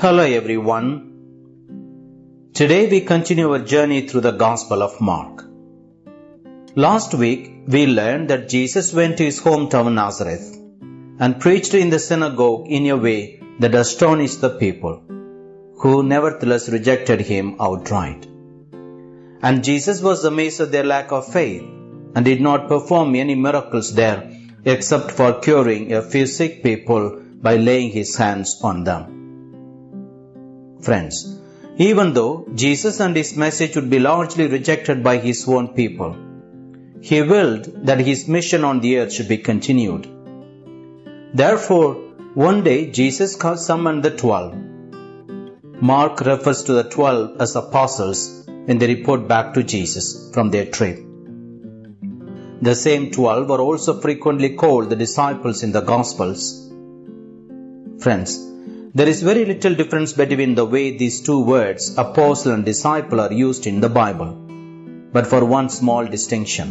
Hello everyone. Today we continue our journey through the Gospel of Mark. Last week we learned that Jesus went to his hometown Nazareth and preached in the synagogue in a way that astonished the people, who nevertheless rejected him outright. And Jesus was amazed at their lack of faith and did not perform any miracles there except for curing a few sick people by laying his hands on them. Friends, even though Jesus and his message would be largely rejected by his own people, he willed that his mission on the earth should be continued. Therefore, one day Jesus summoned the twelve. Mark refers to the twelve as apostles when they report back to Jesus from their trip. The same twelve are also frequently called the disciples in the Gospels. Friends, there is very little difference between the way these two words, apostle and disciple, are used in the Bible, but for one small distinction.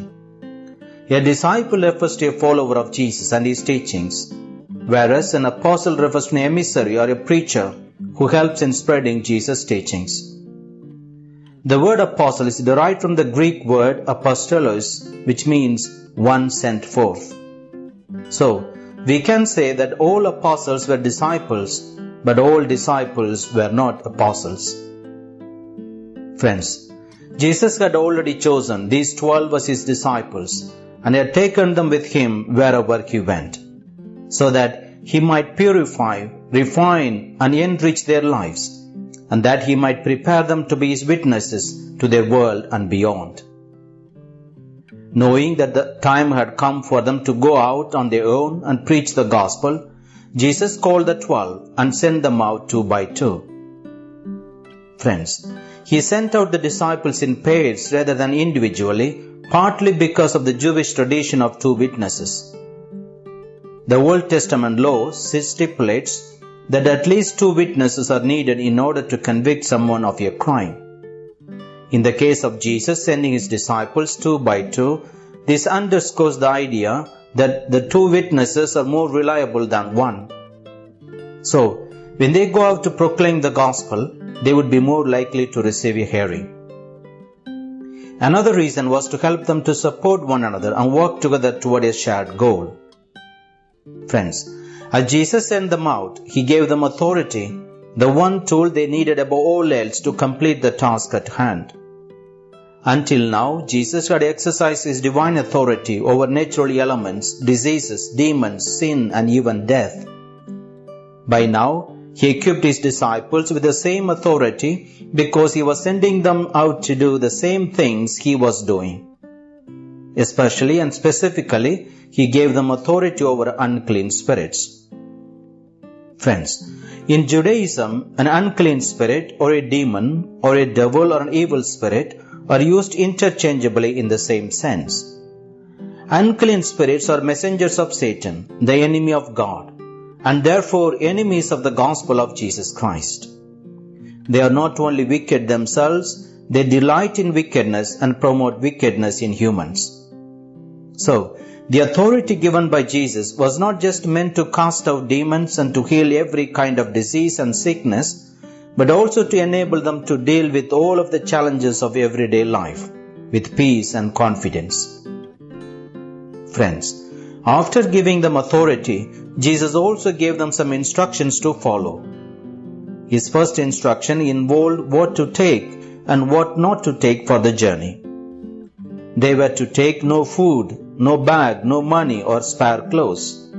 A disciple refers to a follower of Jesus and his teachings, whereas an apostle refers to an emissary or a preacher who helps in spreading Jesus' teachings. The word apostle is derived from the Greek word apostolos, which means one sent forth. So, we can say that all apostles were disciples, but all disciples were not apostles. Friends, Jesus had already chosen these twelve as his disciples and had taken them with him wherever he went, so that he might purify, refine, and enrich their lives, and that he might prepare them to be his witnesses to their world and beyond. Knowing that the time had come for them to go out on their own and preach the gospel, Jesus called the twelve and sent them out two by two. Friends, he sent out the disciples in pairs rather than individually, partly because of the Jewish tradition of two witnesses. The Old Testament law stipulates that at least two witnesses are needed in order to convict someone of a crime. In the case of Jesus sending his disciples two by two, this underscores the idea that the two witnesses are more reliable than one. So, when they go out to proclaim the gospel, they would be more likely to receive a hearing. Another reason was to help them to support one another and work together toward a shared goal. Friends, as Jesus sent them out, He gave them authority, the one tool they needed above all else to complete the task at hand. Until now, Jesus had exercised His divine authority over natural elements, diseases, demons, sin, and even death. By now, He equipped His disciples with the same authority because He was sending them out to do the same things He was doing. Especially and specifically, He gave them authority over unclean spirits. Friends, in Judaism, an unclean spirit or a demon or a devil or an evil spirit are used interchangeably in the same sense. Unclean spirits are messengers of Satan, the enemy of God, and therefore enemies of the gospel of Jesus Christ. They are not only wicked themselves, they delight in wickedness and promote wickedness in humans. So, the authority given by Jesus was not just meant to cast out demons and to heal every kind of disease and sickness, but also to enable them to deal with all of the challenges of everyday life with peace and confidence. Friends, after giving them authority, Jesus also gave them some instructions to follow. His first instruction involved what to take and what not to take for the journey. They were to take no food, no bag, no money, or spare clothes.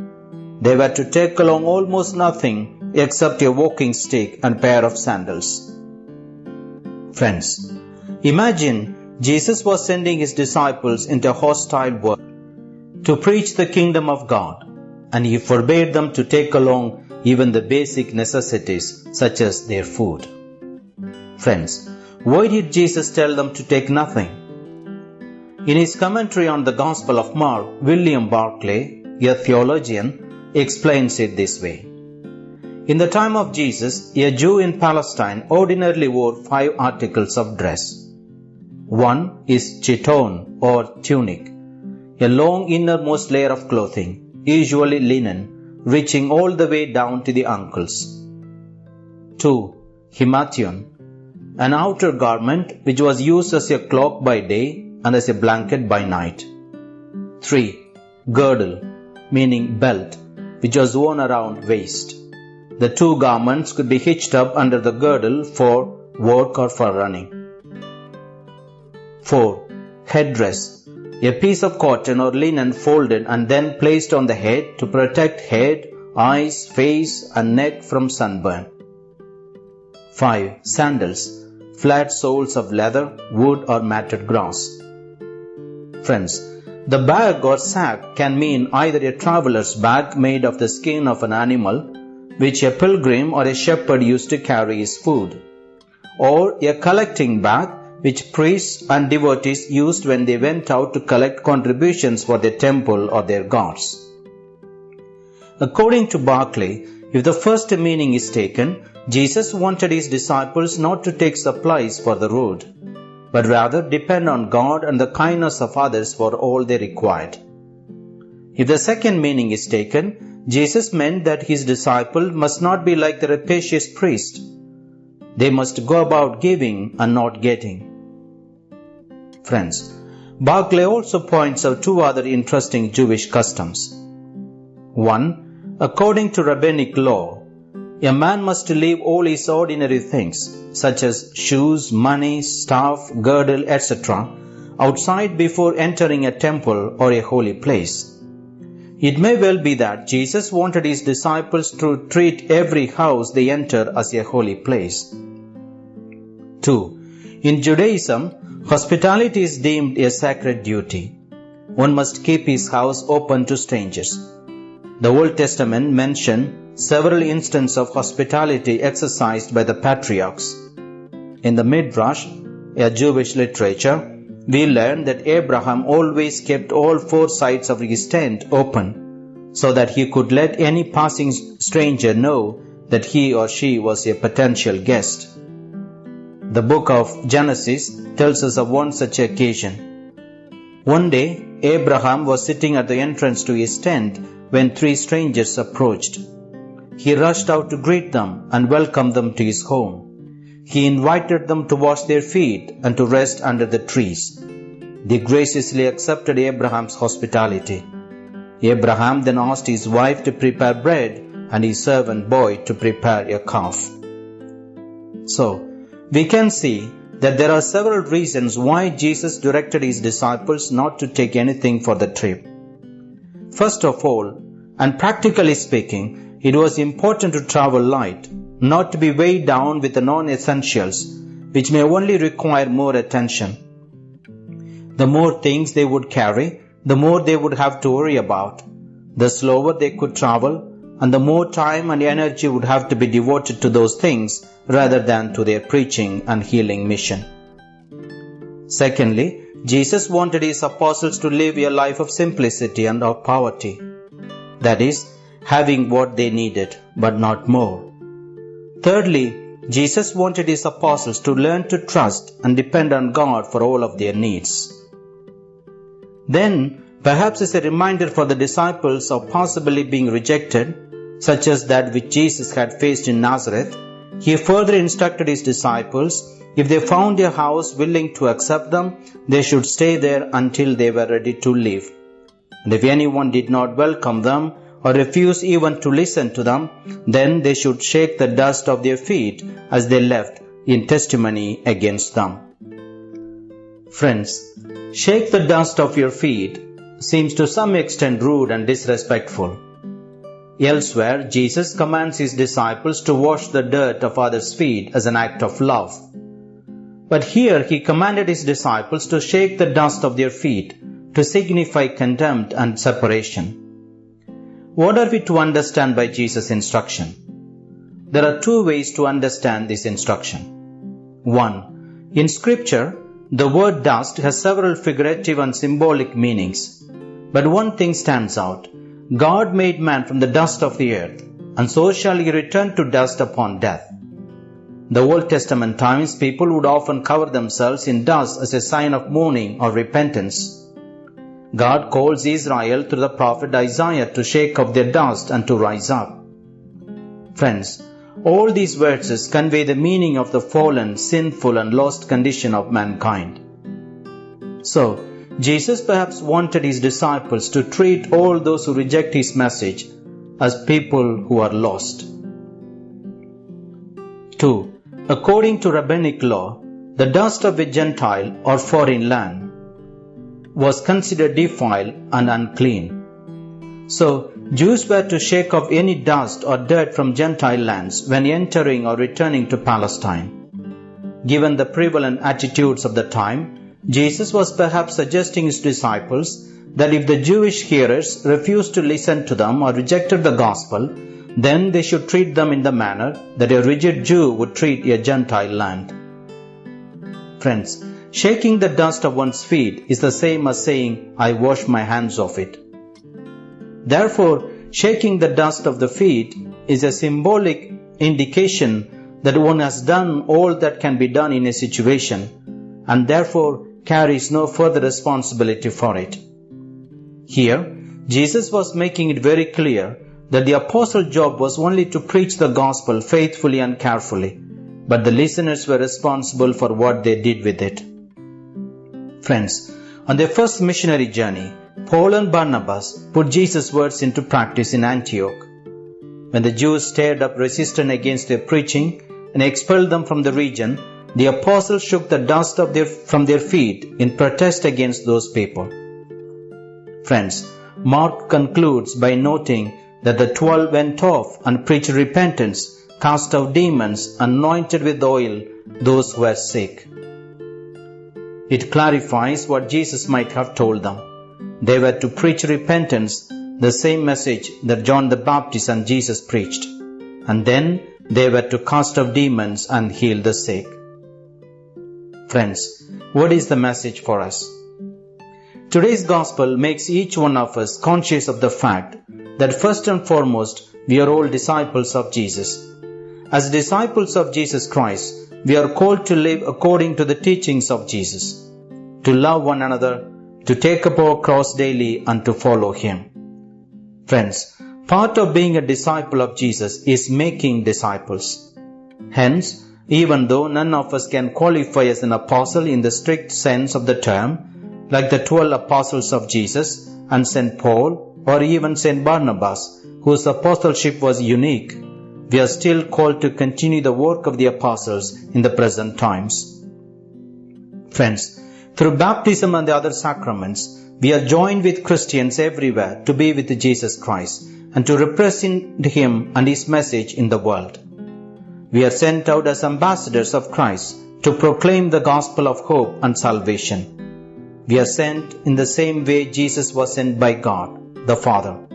They were to take along almost nothing except a walking stick and pair of sandals. Friends, imagine Jesus was sending his disciples into a hostile world to preach the kingdom of God, and he forbade them to take along even the basic necessities such as their food. Friends, why did Jesus tell them to take nothing? In his commentary on the Gospel of Mark, William Barclay, a theologian, explains it this way. In the time of Jesus, a Jew in Palestine ordinarily wore five articles of dress. One is chiton or tunic, a long innermost layer of clothing, usually linen, reaching all the way down to the ankles. 2. Himation, an outer garment which was used as a cloak by day and as a blanket by night. 3. Girdle, meaning belt, which was worn around waist. The two garments could be hitched up under the girdle for work or for running. 4. Headdress, a piece of cotton or linen folded and then placed on the head to protect head, eyes, face, and neck from sunburn. 5. Sandals, flat soles of leather, wood, or matted grass. Friends, the bag or sack can mean either a traveler's bag made of the skin of an animal, which a pilgrim or a shepherd used to carry his food, or a collecting bag which priests and devotees used when they went out to collect contributions for their temple or their gods. According to Barclay, if the first meaning is taken, Jesus wanted his disciples not to take supplies for the road, but rather depend on God and the kindness of others for all they required. If the second meaning is taken, Jesus meant that his disciple must not be like the rapacious priest. They must go about giving and not getting. Friends, Barclay also points out two other interesting Jewish customs. One, according to rabbinic law, a man must leave all his ordinary things, such as shoes, money, staff, girdle, etc., outside before entering a temple or a holy place. It may well be that Jesus wanted his disciples to treat every house they enter as a holy place. 2. In Judaism, hospitality is deemed a sacred duty. One must keep his house open to strangers. The Old Testament mention several instances of hospitality exercised by the patriarchs. In the Midrash, a Jewish literature, we learn that Abraham always kept all four sides of his tent open so that he could let any passing stranger know that he or she was a potential guest. The book of Genesis tells us of one such occasion. One day, Abraham was sitting at the entrance to his tent when three strangers approached. He rushed out to greet them and welcome them to his home. He invited them to wash their feet and to rest under the trees. They graciously accepted Abraham's hospitality. Abraham then asked his wife to prepare bread and his servant boy to prepare a calf. So, we can see that there are several reasons why Jesus directed his disciples not to take anything for the trip. First of all, and practically speaking, it was important to travel light, not to be weighed down with the non-essentials, which may only require more attention. The more things they would carry, the more they would have to worry about. The slower they could travel, and the more time and energy would have to be devoted to those things rather than to their preaching and healing mission. Secondly, Jesus wanted his apostles to live a life of simplicity and of poverty. That is, having what they needed, but not more. Thirdly, Jesus wanted his apostles to learn to trust and depend on God for all of their needs. Then, perhaps as a reminder for the disciples of possibly being rejected, such as that which Jesus had faced in Nazareth, he further instructed his disciples if they found a house willing to accept them, they should stay there until they were ready to leave. And if anyone did not welcome them, or refuse even to listen to them, then they should shake the dust of their feet as they left in testimony against them. Friends, shake the dust of your feet seems to some extent rude and disrespectful. Elsewhere, Jesus commands his disciples to wash the dirt of others' feet as an act of love. But here he commanded his disciples to shake the dust of their feet to signify contempt and separation. What are we to understand by Jesus' instruction? There are two ways to understand this instruction. One, in scripture, the word dust has several figurative and symbolic meanings. But one thing stands out. God made man from the dust of the earth, and so shall he return to dust upon death. The Old Testament times people would often cover themselves in dust as a sign of mourning or repentance. God calls Israel through the prophet Isaiah to shake off their dust and to rise up. Friends, all these verses convey the meaning of the fallen, sinful, and lost condition of mankind. So, Jesus perhaps wanted his disciples to treat all those who reject his message as people who are lost. 2. According to rabbinic law, the dust of a Gentile or foreign land was considered defiled and unclean. So, Jews were to shake off any dust or dirt from Gentile lands when entering or returning to Palestine. Given the prevalent attitudes of the time, Jesus was perhaps suggesting his disciples that if the Jewish hearers refused to listen to them or rejected the gospel, then they should treat them in the manner that a rigid Jew would treat a Gentile land. Friends, shaking the dust of one's feet is the same as saying, I wash my hands of it. Therefore, shaking the dust of the feet is a symbolic indication that one has done all that can be done in a situation and therefore carries no further responsibility for it. Here, Jesus was making it very clear that the apostle job was only to preach the gospel faithfully and carefully, but the listeners were responsible for what they did with it. Friends, on their first missionary journey, Paul and Barnabas put Jesus' words into practice in Antioch. When the Jews stirred up resistance against their preaching and expelled them from the region, the apostles shook the dust their, from their feet in protest against those people. Friends, Mark concludes by noting that the twelve went off and preached repentance, cast out demons, anointed with oil those who were sick. It clarifies what Jesus might have told them. They were to preach repentance, the same message that John the Baptist and Jesus preached. And then they were to cast out demons and heal the sick. Friends, what is the message for us? Today's gospel makes each one of us conscious of the fact that first and foremost we are all disciples of Jesus. As disciples of Jesus Christ, we are called to live according to the teachings of Jesus, to love one another, to take up our cross daily and to follow Him. Friends, part of being a disciple of Jesus is making disciples. Hence, even though none of us can qualify as an apostle in the strict sense of the term, like the twelve apostles of Jesus and St. Paul or even St. Barnabas, whose apostleship was unique, we are still called to continue the work of the apostles in the present times. Friends, through baptism and the other sacraments, we are joined with Christians everywhere to be with Jesus Christ and to represent Him and His message in the world. We are sent out as ambassadors of Christ to proclaim the gospel of hope and salvation. We are sent in the same way Jesus was sent by God, the Father.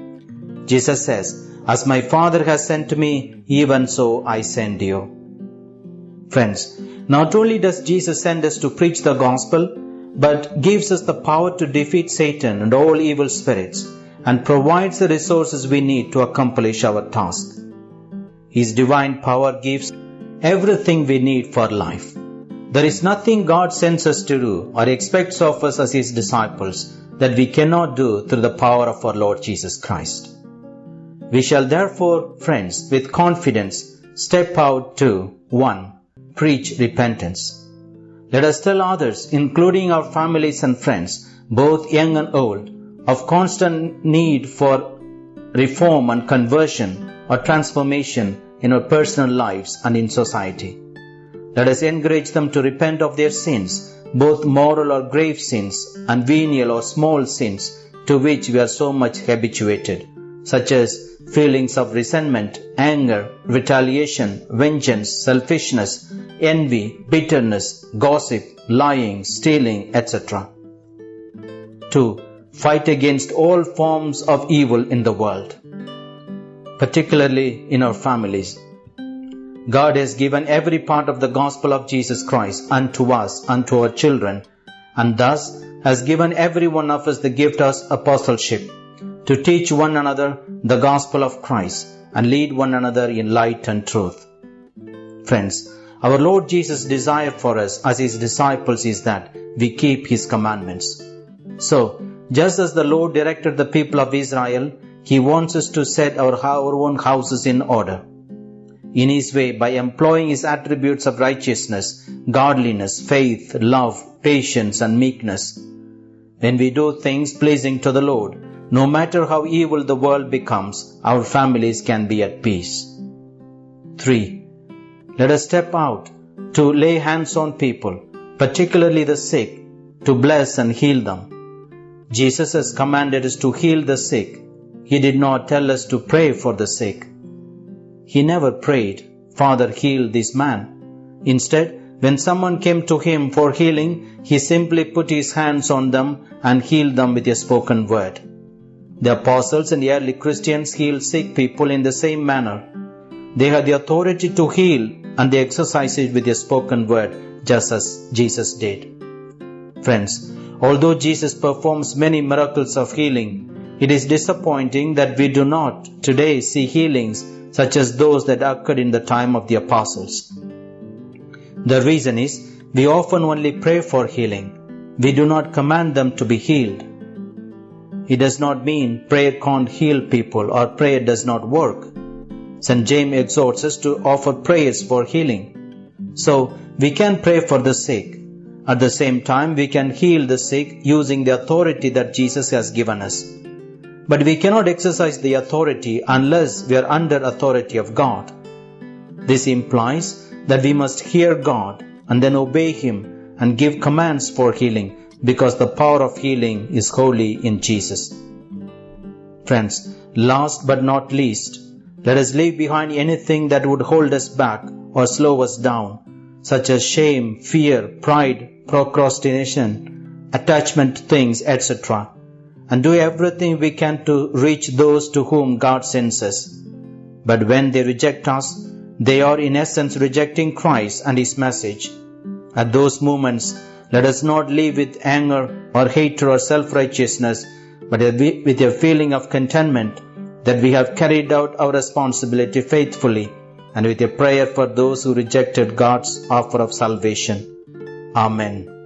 Jesus says, As my Father has sent me, even so I send you. Friends, not only does Jesus send us to preach the gospel, but gives us the power to defeat Satan and all evil spirits and provides the resources we need to accomplish our task. His divine power gives everything we need for life. There is nothing God sends us to do or expects of us as His disciples that we cannot do through the power of our Lord Jesus Christ. We shall therefore, friends, with confidence step out to 1. Preach repentance. Let us tell others, including our families and friends, both young and old, of constant need for reform and conversion or transformation in our personal lives and in society. Let us encourage them to repent of their sins, both moral or grave sins, and venial or small sins to which we are so much habituated, such as feelings of resentment, anger, retaliation, vengeance, selfishness, envy, bitterness, gossip, lying, stealing, etc. 2. Fight against all forms of evil in the world, particularly in our families. God has given every part of the gospel of Jesus Christ unto us, unto our children, and thus has given every one of us the gift of apostleship to teach one another the gospel of Christ and lead one another in light and truth. Friends, our Lord Jesus' desire for us as His disciples is that we keep His commandments. So, just as the Lord directed the people of Israel, He wants us to set our, our own houses in order. in his way by employing his attributes of righteousness, godliness, faith, love, patience, and meekness. When we do things pleasing to the Lord, no matter how evil the world becomes, our families can be at peace. 3. Let us step out to lay hands on people, particularly the sick, to bless and heal them. Jesus has commanded us to heal the sick. He did not tell us to pray for the sick. He never prayed, Father, heal this man. Instead, when someone came to him for healing, he simply put his hands on them and healed them with a spoken word. The apostles and early Christians healed sick people in the same manner. They had the authority to heal and they exercised it with a spoken word, just as Jesus did. Friends, although Jesus performs many miracles of healing, it is disappointing that we do not today see healings such as those that occurred in the time of the apostles. The reason is we often only pray for healing. We do not command them to be healed. It does not mean prayer can't heal people or prayer does not work. St. James exhorts us to offer prayers for healing. So we can pray for the sick. At the same time, we can heal the sick using the authority that Jesus has given us. But we cannot exercise the authority unless we are under authority of God. This implies that we must hear God and then obey Him and give commands for healing because the power of healing is wholly in Jesus. Friends, last but not least, let us leave behind anything that would hold us back or slow us down, such as shame, fear, pride, procrastination, attachment to things, etc., and do everything we can to reach those to whom God sends us. But when they reject us, they are in essence rejecting Christ and His message. At those moments, let us not live with anger or hatred or self righteousness, but with a feeling of contentment that we have carried out our responsibility faithfully and with a prayer for those who rejected God's offer of salvation. Amen.